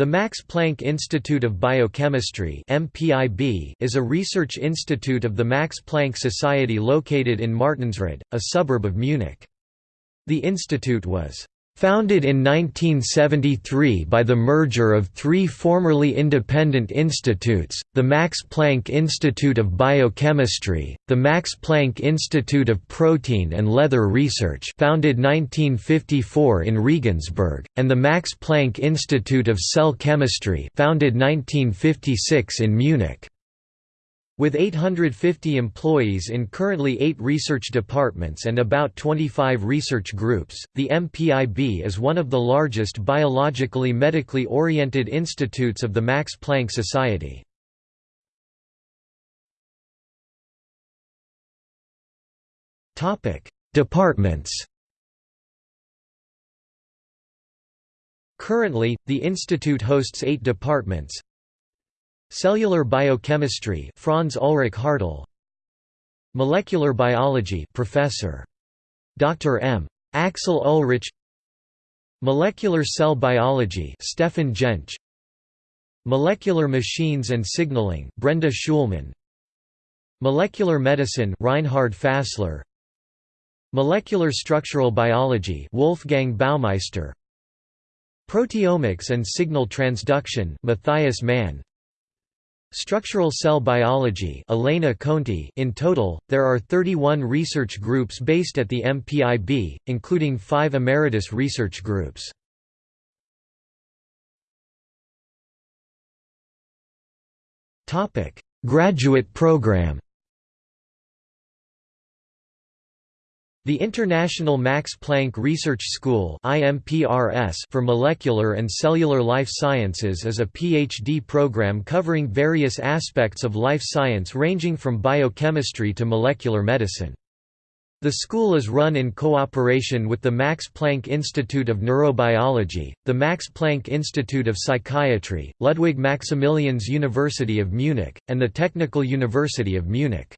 The Max Planck Institute of Biochemistry is a research institute of the Max Planck Society located in Martinsried, a suburb of Munich. The institute was Founded in 1973 by the merger of three formerly independent institutes, the Max Planck Institute of Biochemistry, the Max Planck Institute of Protein and Leather Research founded 1954 in Regensburg, and the Max Planck Institute of Cell Chemistry founded 1956 in Munich. With 850 employees in currently eight research departments and about 25 research groups, the MPIB is one of the largest biologically medically oriented institutes of the Max Planck Society. Departments Currently, the institute hosts eight departments Cellular biochemistry Franz Ulrich Hartl. Molecular biology Professor. Dr. M. Axel Ullrich. Molecular cell biology Stefan Jentsch Molecular machines and signaling Brenda Schulman. Molecular medicine Reinhard Fassler. Molecular structural biology Wolfgang Baumeister. Proteomics and signal transduction Matthias Mann Structural cell biology Elena Conti In total, there are 31 research groups based at the MPIB, including five emeritus research groups. Graduate program The International Max Planck Research School for Molecular and Cellular Life Sciences is a PhD program covering various aspects of life science ranging from biochemistry to molecular medicine. The school is run in cooperation with the Max Planck Institute of Neurobiology, the Max Planck Institute of Psychiatry, Ludwig Maximilians University of Munich, and the Technical University of Munich.